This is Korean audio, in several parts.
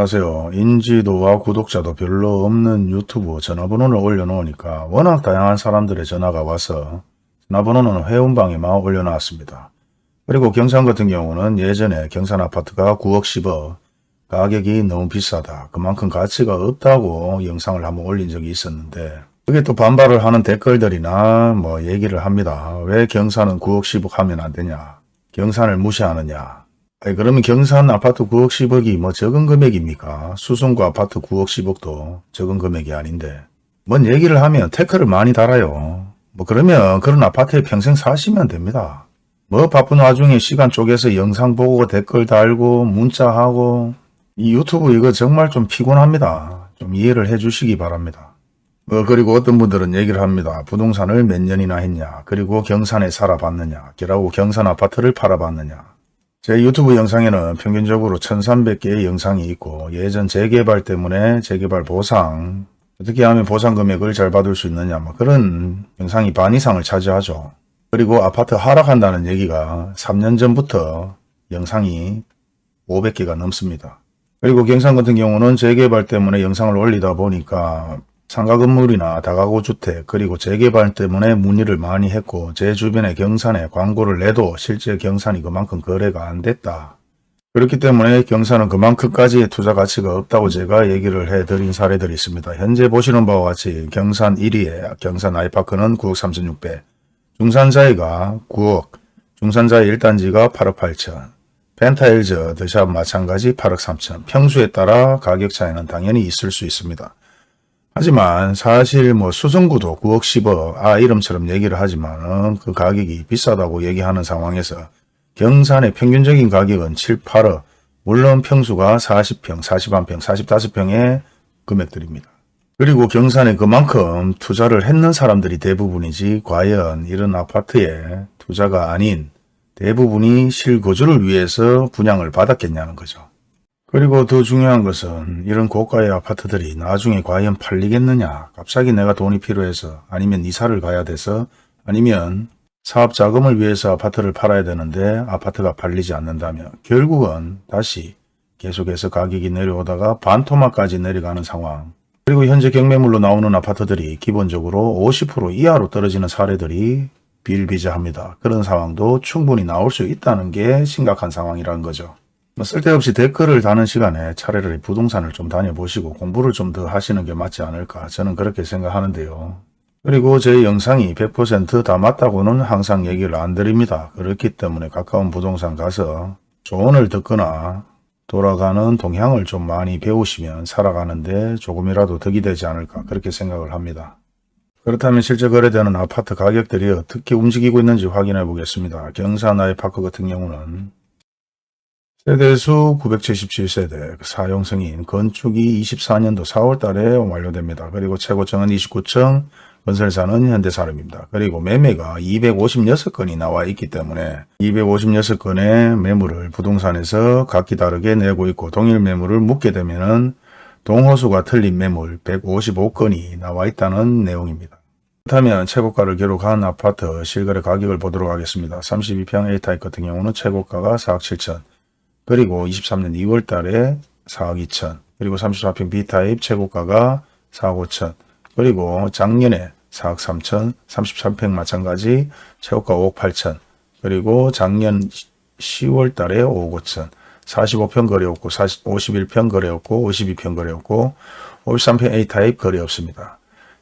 안녕하세요. 인지도와 구독자도 별로 없는 유튜브 전화번호를 올려놓으니까 워낙 다양한 사람들의 전화가 와서 전화번호는 회원방에만 올려놨습니다. 그리고 경산 같은 경우는 예전에 경산 아파트가 9억 10억 가격이 너무 비싸다. 그만큼 가치가 없다고 영상을 한번 올린 적이 있었는데 그게 또 반발을 하는 댓글들이나 뭐 얘기를 합니다. 왜 경산은 9억 10억 하면 안 되냐. 경산을 무시하느냐. 아니, 그러면 경산 아파트 9억 10억이 뭐 적은 금액입니까? 수성구 아파트 9억 10억도 적은 금액이 아닌데. 뭔 얘기를 하면 태클을 많이 달아요. 뭐 그러면 그런 아파트에 평생 사시면 됩니다. 뭐 바쁜 와중에 시간 쪼개서 영상 보고 댓글 달고 문자하고 이 유튜브 이거 정말 좀 피곤합니다. 좀 이해를 해 주시기 바랍니다. 뭐 그리고 어떤 분들은 얘기를 합니다. 부동산을 몇 년이나 했냐 그리고 경산에 살아봤느냐 그리고 경산 아파트를 팔아봤느냐 제 유튜브 영상에는 평균적으로 1300개의 영상이 있고 예전 재개발 때문에 재개발 보상 어떻게 하면 보상 금액을 잘 받을 수 있느냐 뭐 그런 영상이 반 이상을 차지하죠. 그리고 아파트 하락한다는 얘기가 3년 전부터 영상이 500개가 넘습니다. 그리고 경산 같은 경우는 재개발 때문에 영상을 올리다 보니까 상가 건물이나 다가구 주택 그리고 재개발 때문에 문의를 많이 했고 제 주변에 경산에 광고를 내도 실제 경산이 그만큼 거래가 안 됐다. 그렇기 때문에 경산은 그만큼까지의 투자 가치가 없다고 제가 얘기를 해드린 사례들이 있습니다. 현재 보시는 바와 같이 경산 1위에 경산 아이파크는 9억 3,600, 중산자이가 9억, 중산자이 1단지가 8억 8천, 펜타일즈 더샵 마찬가지 8억 3천, 평수에 따라 가격 차이는 당연히 있을 수 있습니다. 하지만 사실 뭐 수성구도 9억 10억 아 이름처럼 얘기를 하지만 그 가격이 비싸다고 얘기하는 상황에서 경산의 평균적인 가격은 7, 8억 물론 평수가 40평, 41평, 45평의 금액들입니다. 그리고 경산에 그만큼 투자를 했는 사람들이 대부분이지 과연 이런 아파트에 투자가 아닌 대부분이 실거주를 위해서 분양을 받았겠냐는 거죠. 그리고 더 중요한 것은 이런 고가의 아파트들이 나중에 과연 팔리겠느냐 갑자기 내가 돈이 필요해서 아니면 이사를 가야 돼서 아니면 사업 자금을 위해서 아파트를 팔아야 되는데 아파트가 팔리지 않는다면 결국은 다시 계속해서 가격이 내려오다가 반토막까지 내려가는 상황 그리고 현재 경매물로 나오는 아파트들이 기본적으로 50% 이하로 떨어지는 사례들이 비일비재합니다. 그런 상황도 충분히 나올 수 있다는 게 심각한 상황이라는 거죠. 뭐 쓸데없이 댓글을 다는 시간에 차라리 부동산을 좀 다녀보시고 공부를 좀 더 하시는 게 맞지 않을까 저는 그렇게 생각하는데요. 그리고 제 영상이 100%다 맞다고는 항상 얘기를 안 드립니다. 그렇기 때문에 가까운 부동산 가서 조언을 듣거나 돌아가는 동향을 좀 많이 배우시면 살아가는데 조금이라도 덕이 되지 않을까 그렇게 생각을 합니다. 그렇다면 실제 거래되는 아파트 가격들이 어떻게 움직이고 있는지 확인해 보겠습니다. 경산 아이파크 같은 경우는 세대수 977세대, 사용승인, 건축이 24년도 4월 달에 완료됩니다. 그리고 최고층은 29층, 건설사는 현대사람입니다. 그리고 매매가 256건이 나와 있기 때문에 256건의 매물을 부동산에서 각기 다르게 내고 있고 동일 매물을 묻게 되면 동호수가 틀린 매물 155건이 나와 있다는 내용입니다. 그렇다면 최고가를 기록한 아파트 실거래 가격을 보도록 하겠습니다. 32평 A타입 같은 경우는 최고가가 4억 7천, 그리고 23년 2월 달에 4억 2천 그리고 34평 B타입 최고가가 4억 5천 그리고 작년에 4억 3천 33평 마찬가지 최고가 5억 8천 그리고 작년 10월 달에 5억 5천 45평 거래없고 40, 51평 거래없고 52평 거래없고 53평 A타입 거래 없습니다.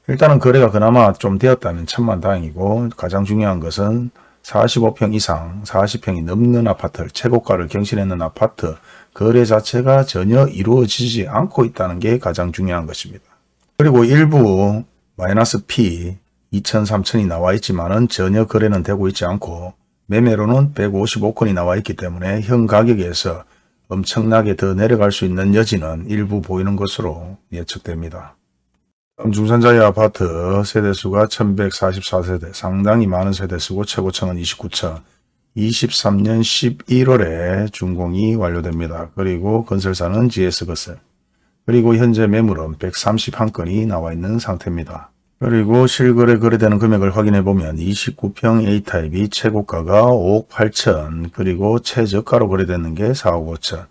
일단은 거래가 그나마 좀 되었다면 천만 다행이고 가장 중요한 것은 45평 이상 40평이 넘는 아파트를 최고가를 경신했는 아파트 거래 자체가 전혀 이루어지지 않고 있다는 게 가장 중요한 것입니다. 그리고 일부 마이너스 P 2천 3천이 나와 있지만 은 전혀 거래는 되고 있지 않고 매매로는 155건이 나와 있기 때문에 현 가격에서 엄청나게 더 내려갈 수 있는 여지는 일부 보이는 것으로 예측됩니다. 중산자의 아파트 세대수가 1144세대, 상당히 많은 세대수고 최고층은 29층, 23년 11월에 준공이 완료됩니다. 그리고 건설사는 GS건설, 그리고 현재 매물은 131건이 나와 있는 상태입니다. 그리고 실거래 거래되는 금액을 확인해 보면 29평 A타입이 최고가가 5억 8천, 그리고 최저가로 거래되는 게 4억 5천,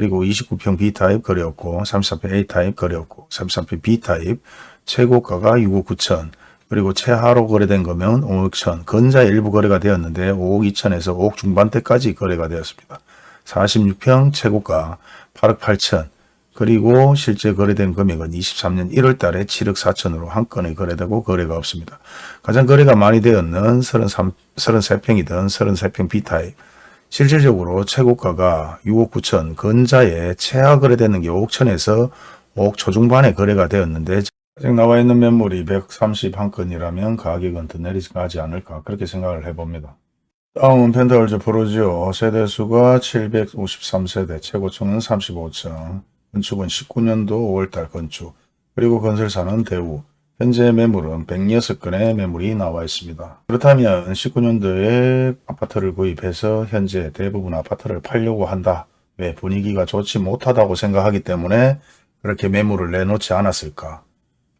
그리고 29평 B타입 거래였고 34평 A타입 거래였고 33평 B타입 최고가가 6억 9천 그리고 최하로 거래된 거면 5억 1천 건자 일부 거래가 되었는데 5억 2천에서 5억 중반대까지 거래가 되었습니다. 46평 최고가 8억 8천 그리고 실제 거래된 금액은 23년 1월 달에 7억 4천으로 한 건이 거래되고 거래가 없습니다. 가장 거래가 많이 되었는 33, 33평이든 33평 B타입 실질적으로 최고가가 6억 9천, 건자에 최하 거래되는 게 5억 천에서 5억 초중반에 거래가 되었는데 아직 나와 있는 매물이 131건이라면 가격은 더 내리지 않을까 그렇게 생각을 해봅니다. 다음은 펜타월즈 프로지오 세대수가 753세대, 최고층은 35층, 건축은 19년도 5월달 건축, 그리고 건설사는 대우, 현재 매물은 106건의 매물이 나와 있습니다. 그렇다면 19년도에 아파트를 구입해서 현재 대부분 아파트를 팔려고 한다. 왜 분위기가 좋지 못하다고 생각하기 때문에 그렇게 매물을 내놓지 않았을까?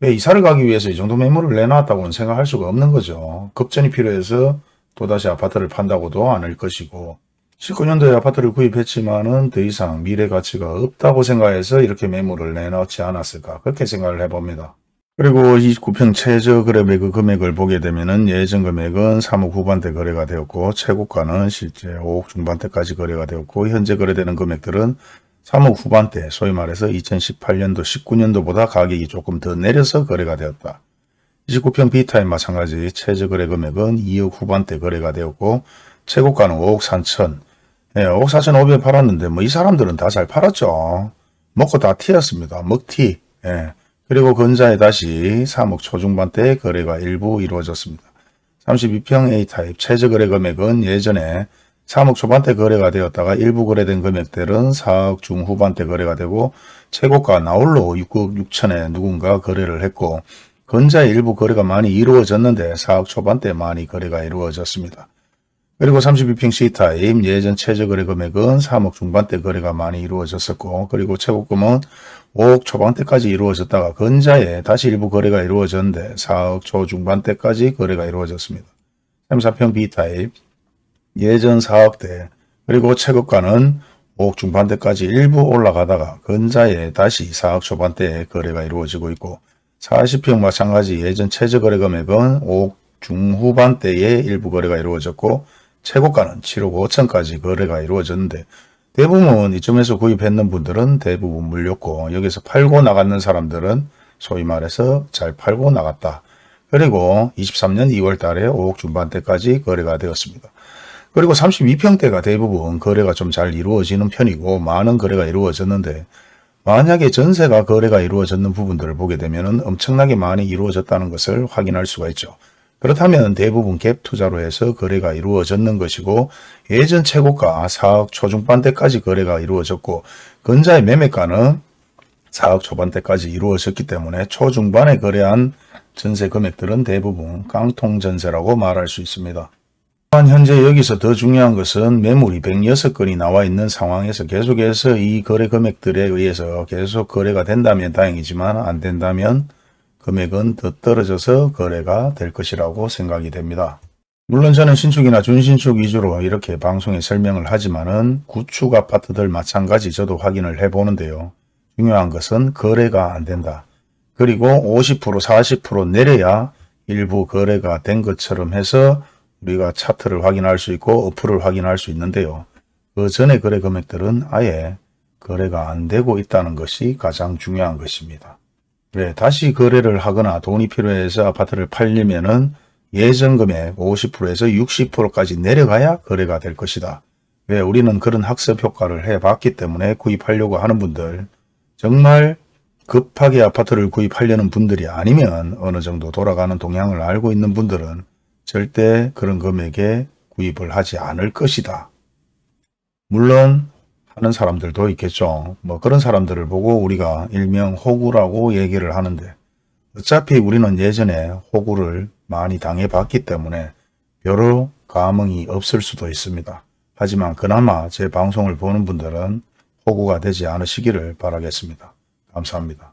왜 이사를 가기 위해서 이 정도 매물을 내놨다고는 생각할 수가 없는 거죠. 급전이 필요해서 또다시 아파트를 판다고도 않을 것이고 19년도에 아파트를 구입했지만 은 더 이상 미래 가치가 없다고 생각해서 이렇게 매물을 내놓지 않았을까 그렇게 생각을 해봅니다. 그리고 29평 최저 거래 매그 금액을 보게 되면은 예전 금액은 3억 후반대 거래가 되었고 최고가는 실제 5억 중반대까지 거래가 되었고 현재 거래되는 금액들은 3억 후반대 소위 말해서 2018년도 19년도보다 가격이 조금 더 내려서 거래가 되었다. 29평 B타입 마찬가지 최저 거래 금액은 2억 후반대 거래가 되었고 최고가는 5억 3천 예, 5억 4천 5백 팔았는데 뭐 이 사람들은 다 잘 팔았죠. 먹고 다 튀었습니다. 먹튀. 예. 그리고 근자에 다시 3억 초중반대 거래가 일부 이루어졌습니다. 32평 A타입 최저 거래 금액은 예전에 3억 초반대 거래가 되었다가 일부 거래된 금액들은 4억 중후반대 거래가 되고 최고가 나홀로 6억 6천에 누군가 거래를 했고 근자의 일부 거래가 많이 이루어졌는데 4억 초반대 많이 거래가 이루어졌습니다. 그리고 32평 C타입 예전 최저 거래 금액은 3억 중반대 거래가 많이 이루어졌었고 그리고 최고금은 5억 초반대까지 이루어졌다가 근자에 다시 일부 거래가 이루어졌는데 4억 초중반대까지 거래가 이루어졌습니다. 34평 B타입 예전 4억대 그리고 최고가는 5억 중반대까지 일부 올라가다가 근자에 다시 4억 초반대에 거래가 이루어지고 있고 40평 마찬가지 예전 최저 거래 금액은 5억 중후반대에 일부 거래가 이루어졌고 최고가는 7억 5천까지 거래가 이루어졌는데 대부분 이쯤에서 구입했는 분들은 대부분 물렸고 여기서 팔고 나갔는 사람들은 소위 말해서 잘 팔고 나갔다. 그리고 23년 2월 달에 5억 중반대까지 거래가 되었습니다. 그리고 32평대가 대부분 거래가 좀 잘 이루어지는 편이고 많은 거래가 이루어졌는데 만약에 전세가 거래가 이루어졌는 부분들을 보게 되면 엄청나게 많이 이루어졌다는 것을 확인할 수가 있죠. 그렇다면 대부분 갭 투자로 해서 거래가 이루어졌는 것이고 예전 최고가 4억 초중반대까지 거래가 이루어졌고 근자의 매매가는 4억 초반대까지 이루어졌기 때문에 초중반에 거래한 전세 금액들은 대부분 깡통 전세라고 말할 수 있습니다. 또한 현재 여기서 더 중요한 것은 매물이 106건이 나와 있는 상황에서 계속해서 이 거래 금액들에 의해서 계속 거래가 된다면 다행이지만 안 된다면 금액은 더 떨어져서 거래가 될 것이라고 생각이 됩니다. 물론 저는 신축이나 준신축 위주로 이렇게 방송에 설명을 하지만은 구축 아파트들 마찬가지 저도 확인을 해보는데요. 중요한 것은 거래가 안 된다. 그리고 50% 40% 내려야 일부 거래가 된 것처럼 해서 우리가 차트를 확인할 수 있고 어플을 확인할 수 있는데요. 그 전에 거래 금액들은 아예 거래가 안 되고 있다는 것이 가장 중요한 것입니다. 네, 다시 거래를 하거나 돈이 필요해서 아파트를 팔려면은 예전 금액 50%에서 60%까지 내려가야 거래가 될 것이다. 왜 우리는 그런 학습 효과를 해봤기 때문에 구입하려고 하는 분들 정말 급하게 아파트를 구입하려는 분들이 아니면 어느 정도 돌아가는 동향을 알고 있는 분들은 절대 그런 금액에 구입을 하지 않을 것이다. 물론 하는 사람들도 있겠죠. 뭐 그런 사람들을 보고 우리가 일명 호구라고 얘기를 하는데 어차피 우리는 예전에 호구를 많이 당해봤기 때문에 여러 감흥이 없을 수도 있습니다. 하지만 그나마 제 방송을 보는 분들은 호구가 되지 않으시기를 바라겠습니다. 감사합니다.